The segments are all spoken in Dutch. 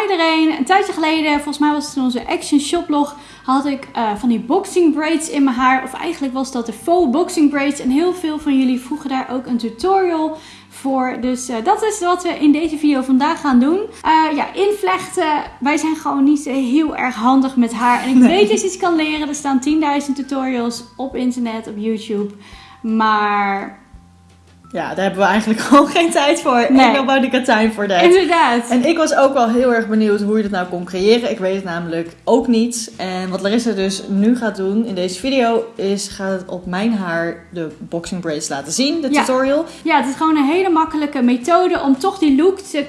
Hi iedereen! Een tijdje geleden, volgens mij was het in onze Action Shoplog, had ik uh, van die boxing braids in mijn haar. Of eigenlijk was dat de faux boxing braids. En heel veel van jullie vroegen daar ook een tutorial voor. Dus uh, dat is wat we in deze video vandaag gaan doen. Uh, ja, invlechten. Wij zijn gewoon niet heel erg handig met haar. En ik nee. weet dat je iets kan leren. Er staan 10.000 tutorials op internet, op YouTube. Maar ja, daar hebben we eigenlijk gewoon geen tijd voor. Nee. Nobody got time for that. Inderdaad. En ik was ook wel heel erg benieuwd hoe je dat nou kon creëren. Ik weet het namelijk ook niet. En wat Larissa dus nu gaat doen in deze video is gaat het op mijn haar de boxing braids laten zien, de tutorial. Ja, het is gewoon een hele makkelijke methode om toch die look te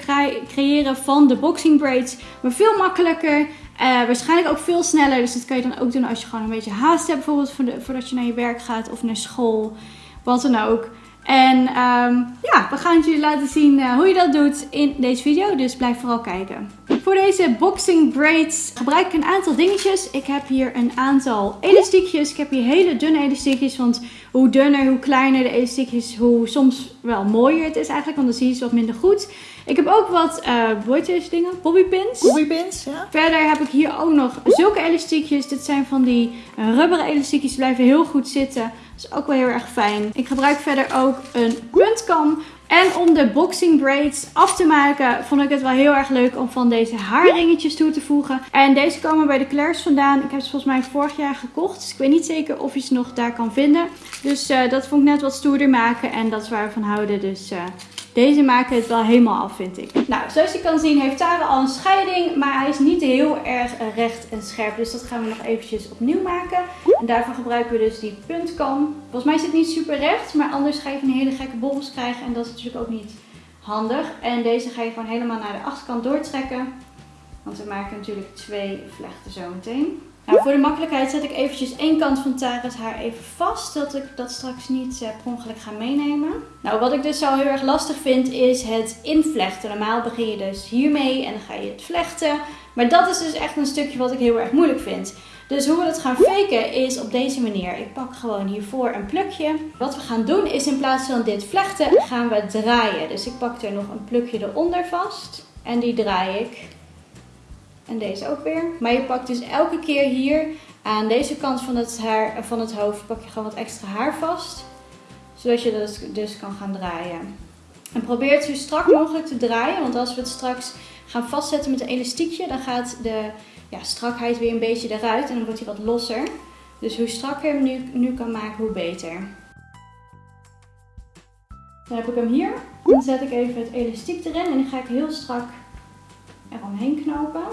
creëren van de boxing braids. Maar veel makkelijker. Uh, waarschijnlijk ook veel sneller. Dus dat kan je dan ook doen als je gewoon een beetje haast hebt. Bijvoorbeeld voordat je naar je werk gaat of naar school. Wat dan ook. En um, ja, we gaan het jullie laten zien uh, hoe je dat doet in deze video. Dus blijf vooral kijken. Voor deze boxing braids gebruik ik een aantal dingetjes. Ik heb hier een aantal elastiekjes. Ik heb hier hele dunne elastiekjes. Want hoe dunner, hoe kleiner de elastiekjes, hoe soms wel mooier het is eigenlijk. Want dan zie je ze wat minder goed. Ik heb ook wat, uh, hoe deze dingen? Bobbypins. Bobbypins, ja. Verder heb ik hier ook nog zulke elastiekjes. Dit zijn van die rubberen elastiekjes. Die blijven heel goed zitten. Is ook wel heel erg fijn. Ik gebruik verder ook een puntkam. En om de boxing braids af te maken, vond ik het wel heel erg leuk om van deze haarringetjes toe te voegen. En deze komen bij de Claire's vandaan. Ik heb ze volgens mij vorig jaar gekocht. Dus ik weet niet zeker of je ze nog daar kan vinden. Dus uh, dat vond ik net wat stoerder maken. En dat is waar we van houden. Dus uh, deze maken het wel helemaal af, vind ik. Nou, zoals je kan zien heeft Tara al een scheiding, maar hij is niet heel erg recht en scherp. Dus dat gaan we nog eventjes opnieuw maken. En daarvoor gebruiken we dus die puntkam. Volgens mij is het niet super recht, maar anders ga je van hele gekke bobbels krijgen. En dat is natuurlijk ook niet handig. En deze ga je gewoon helemaal naar de achterkant doortrekken. Want we maken natuurlijk twee vlechten zo meteen. Nou, voor de makkelijkheid zet ik eventjes één kant van Tara's haar even vast. Dat ik dat straks niet uh, per ongeluk ga meenemen. Nou, wat ik dus zo heel erg lastig vind is het invlechten. Normaal begin je dus hiermee en dan ga je het vlechten. Maar dat is dus echt een stukje wat ik heel erg moeilijk vind. Dus hoe we dat gaan faken is op deze manier. Ik pak gewoon hiervoor een plukje. Wat we gaan doen is in plaats van dit vlechten gaan we draaien. Dus ik pak er nog een plukje eronder vast. En die draai ik en deze ook weer. Maar je pakt dus elke keer hier aan deze kant van het, haar, van het hoofd pak je gewoon wat extra haar vast. Zodat je dat dus kan gaan draaien. En probeer het zo strak mogelijk te draaien. Want als we het straks gaan vastzetten met een elastiekje, dan gaat de ja, strakheid weer een beetje eruit. En dan wordt hij wat losser. Dus hoe strakker je hem nu, nu kan maken, hoe beter. Dan heb ik hem hier. Dan zet ik even het elastiek erin en die ga ik heel strak eromheen knopen.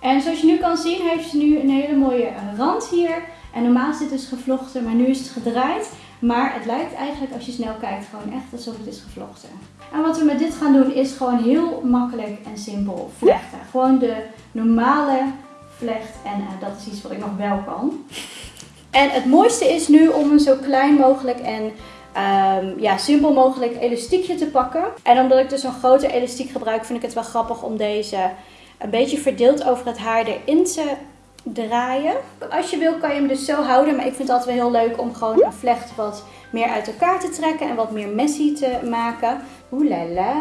En zoals je nu kan zien heeft ze nu een hele mooie rand hier. En normaal is dit dus gevlochten, maar nu is het gedraaid. Maar het lijkt eigenlijk als je snel kijkt gewoon echt alsof het is gevlochten. En wat we met dit gaan doen is gewoon heel makkelijk en simpel vlechten. Gewoon de normale vlecht en uh, dat is iets wat ik nog wel kan. En het mooiste is nu om een zo klein mogelijk en um, ja, simpel mogelijk elastiekje te pakken. En omdat ik dus een grote elastiek gebruik vind ik het wel grappig om deze een beetje verdeeld over het haar erin te draaien. Als je wil kan je hem dus zo houden. Maar ik vind het altijd wel heel leuk om gewoon een vlecht wat meer uit elkaar te trekken. En wat meer messy te maken. Oeh la la.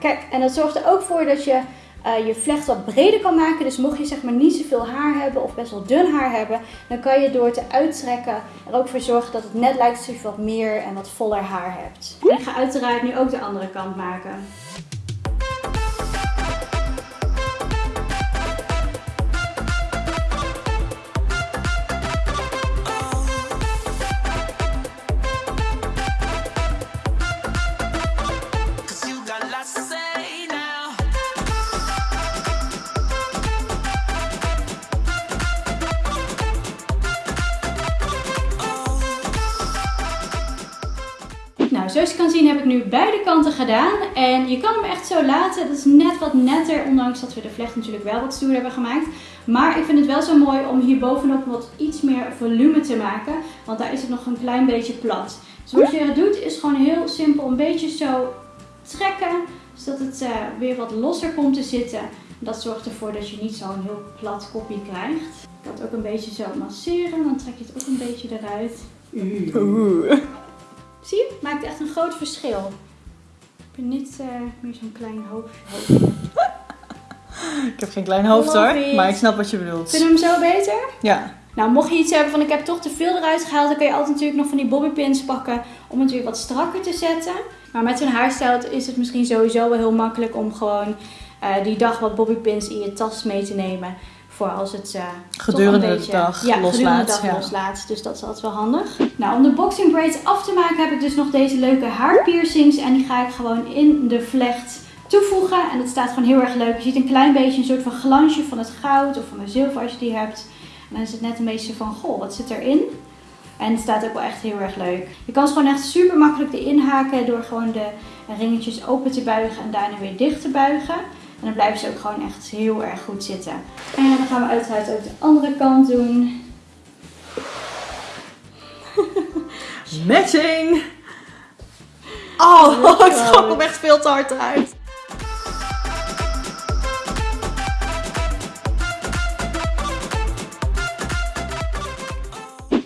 Kijk, en dat zorgt er ook voor dat je uh, je vlecht wat breder kan maken. Dus mocht je zeg maar niet zoveel haar hebben of best wel dun haar hebben. Dan kan je door te uittrekken er ook voor zorgen dat het net lijkt alsof je wat meer en wat voller haar hebt. En ik ga uiteraard nu ook de andere kant maken. Zoals je kan zien heb ik nu beide kanten gedaan. En je kan hem echt zo laten. Dat is net wat netter, ondanks dat we de vlecht natuurlijk wel wat stoer hebben gemaakt. Maar ik vind het wel zo mooi om hier bovenop wat iets meer volume te maken. Want daar is het nog een klein beetje plat. Dus wat je doet is gewoon heel simpel een beetje zo trekken. Zodat het uh, weer wat losser komt te zitten. Dat zorgt ervoor dat je niet zo'n heel plat kopje krijgt. Ik kan het ook een beetje zo masseren. Dan trek je het ook een beetje eruit. Oeh. Zie je? Maakt echt een groot verschil. Ik ben niet uh, meer zo'n klein hoofdje. Ik heb geen klein hoofd Love hoor, it. maar ik snap wat je bedoelt. Vind je hem zo beter? Ja. Nou, mocht je iets hebben van ik heb toch te veel eruit gehaald, dan kun je altijd natuurlijk nog van die bobbypins pakken om het weer wat strakker te zetten. Maar met zo'n haarstijl is het misschien sowieso wel heel makkelijk om gewoon eh, die dag wat bobbypins in je tas mee te nemen. Voor als het eh, Gedurende de dag ja, loslaat, dag ja. loslaat. Dus dat is altijd wel handig. Nou, om de boxing braids af te maken heb ik dus nog deze leuke haarpiercings. En die ga ik gewoon in de vlecht toevoegen. En het staat gewoon heel erg leuk. Je ziet een klein beetje een soort van glansje van het goud of van de zilver als je die hebt. En dan is het net een beetje van, goh, wat zit erin? En het staat ook wel echt heel erg leuk. Je kan ze gewoon echt super makkelijk erin haken door gewoon de ringetjes open te buigen en daarna weer dicht te buigen. En dan blijven ze ook gewoon echt heel erg goed zitten. En dan gaan we uiteraard ook de andere kant doen. Matching! Oh, ik groot. hem echt veel te hard uit.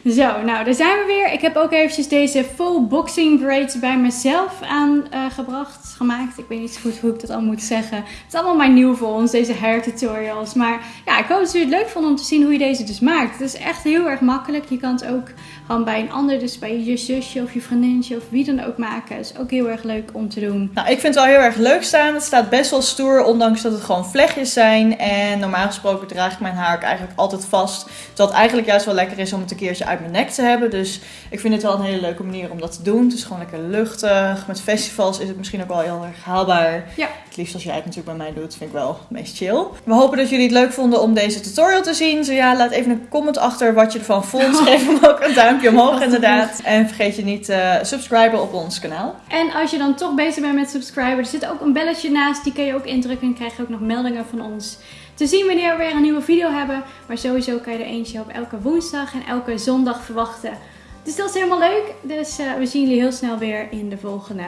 Zo, nou daar zijn we weer. Ik heb ook eventjes deze full boxing braids bij mezelf aangebracht, gemaakt. Ik weet niet zo goed hoe ik dat al moet zeggen. Het is allemaal maar nieuw voor ons, deze hair tutorials. Maar ja, ik hoop dat jullie het leuk vonden om te zien hoe je deze dus maakt. Het is echt heel erg makkelijk. Je kan het ook gewoon bij een ander, dus bij je zusje of je vriendinnetje of wie dan ook maken. Het is ook heel erg leuk om te doen. Nou, ik vind het wel heel erg leuk staan. Het staat best wel stoer, ondanks dat het gewoon vlechtjes zijn. En normaal gesproken draag ik mijn haar ook eigenlijk altijd vast. Het eigenlijk juist wel lekker is om het een keertje uit mijn nek te hebben. Dus ik vind het wel een hele leuke manier om dat te doen. Het is gewoon lekker luchtig. Met festivals is het misschien ook wel heel erg haalbaar. Ja. Het liefst als jij het natuurlijk bij mij doet, vind ik wel het meest chill. We hopen dat jullie het leuk vonden om deze tutorial te zien. Zo ja, laat even een comment achter wat je ervan vond. Geef hem ook een duimpje omhoog inderdaad. En vergeet je niet te subscriben op ons kanaal. En als je dan toch bezig bent met subscriben, er zit ook een belletje naast. Die kun je ook indrukken en krijg je ook nog meldingen van ons. Te zien wanneer we weer een nieuwe video hebben. Maar sowieso kan je er eentje op elke woensdag en elke zondag verwachten. Dus dat is helemaal leuk. Dus eh, we zien jullie heel snel weer in de volgende.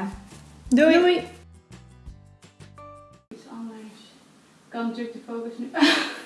Doei! Doei! Iets anders. Kan natuurlijk de focus nu.